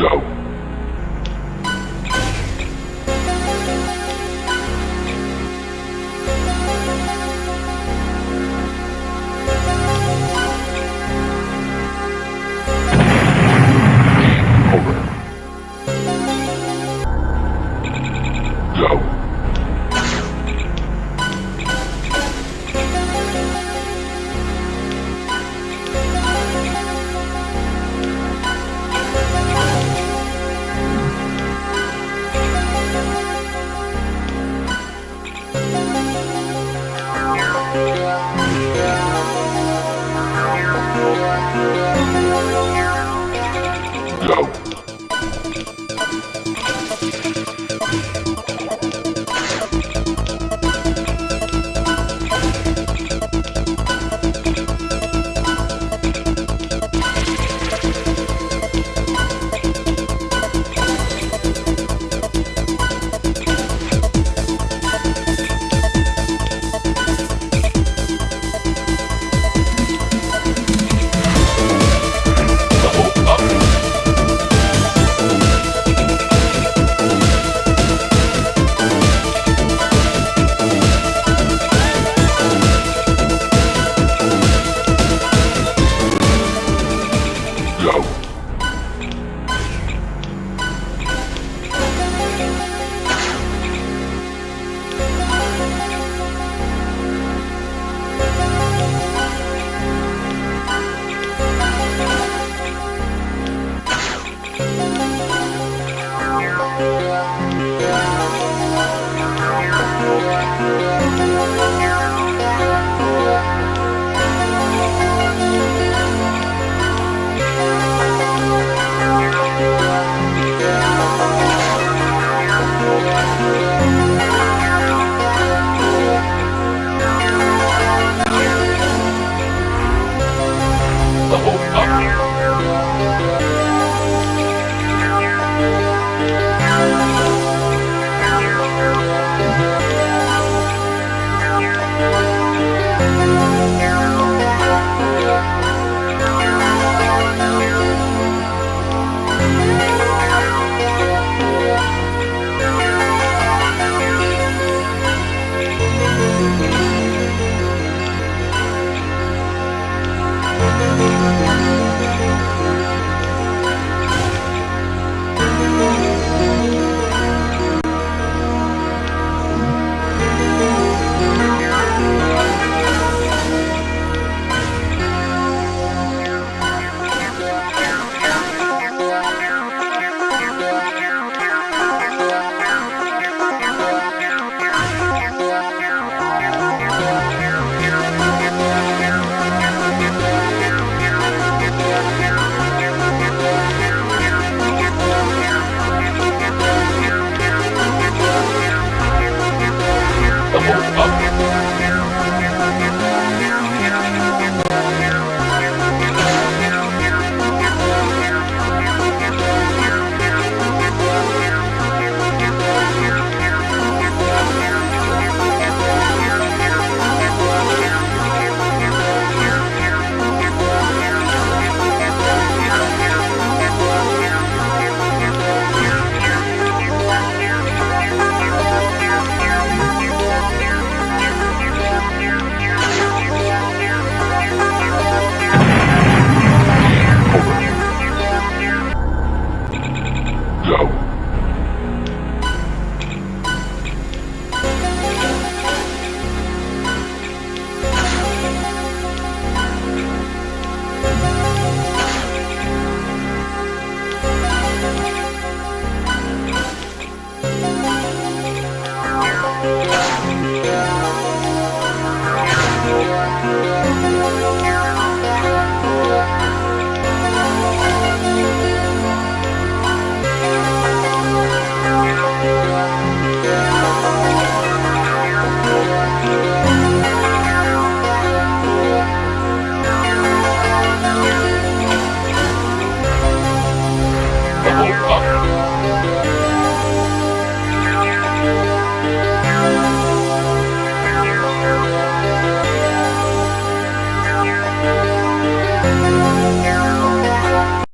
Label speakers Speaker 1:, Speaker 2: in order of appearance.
Speaker 1: Go. Go.